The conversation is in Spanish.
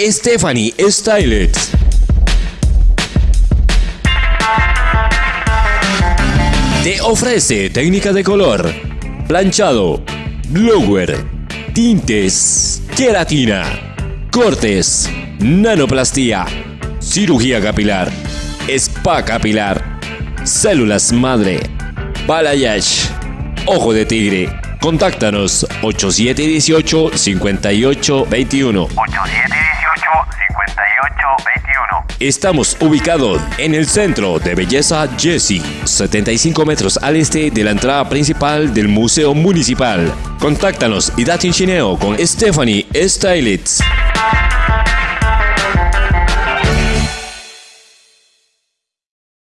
Stephanie Stylet. Te ofrece técnica de color, planchado, blower, tintes, queratina, cortes, nanoplastía, cirugía capilar, spa capilar, células madre, balayage, ojo de tigre. Contáctanos 8718 5821. 8718-5821. Estamos ubicados en el centro de belleza Jessie, 75 metros al este de la entrada principal del Museo Municipal. Contáctanos y date un chineo con Stephanie Stylitz.